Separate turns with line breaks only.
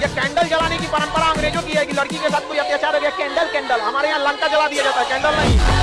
ये कैंडल जलाने की परंपरा अंग्रेज़ों की है कि लड़की के साथ कोई अत्याचार हो गया कैंडल कैंडल। हमारे यहाँ लंका जला दिया जाता है, कैंडल नहीं।